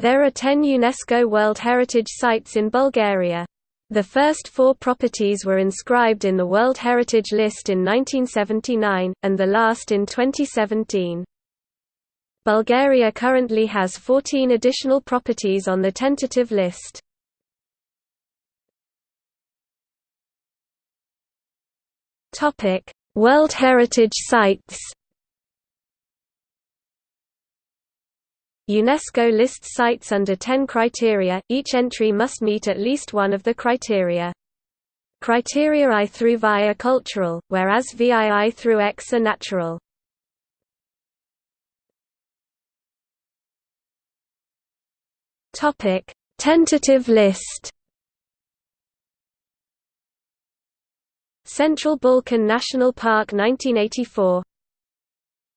There are 10 UNESCO World Heritage Sites in Bulgaria. The first four properties were inscribed in the World Heritage List in 1979, and the last in 2017. Bulgaria currently has 14 additional properties on the tentative list. World Heritage Sites UNESCO lists sites under 10 criteria, each entry must meet at least one of the criteria. Criteria I through Vi are cultural, whereas VII through X are natural. Tentative list Central Balkan National Park 1984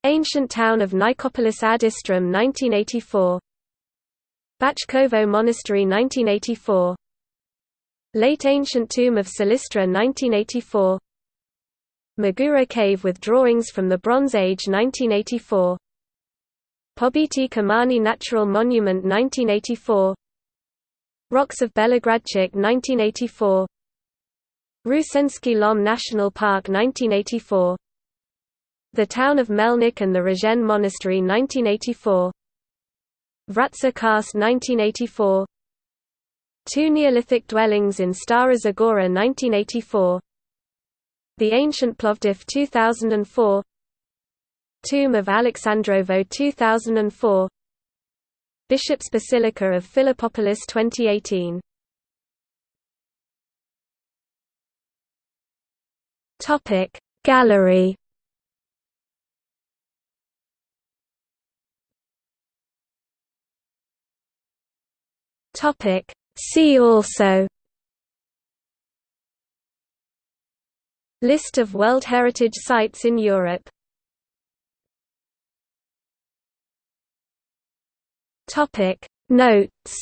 Ancient town of Nicopolis ad Istrum 1984 Bachkovo Monastery 1984 Late Ancient Tomb of Silistra 1984 Magura Cave with drawings from the Bronze Age 1984 Pobiti Kamani Natural Monument 1984 Rocks of Belogradchik 1984 Rusensky Lom National Park 1984 the Town of Melnik and the Rozhen Monastery 1984 Vratsa Karst 1984 Two Neolithic dwellings in Stara Zagora 1984 The Ancient Plovdiv 2004 Tomb of Alexandrovo 2004 Bishop's Basilica of Philippopolis 2018 Gallery Topic See also List of World Heritage Sites in Europe Topic Notes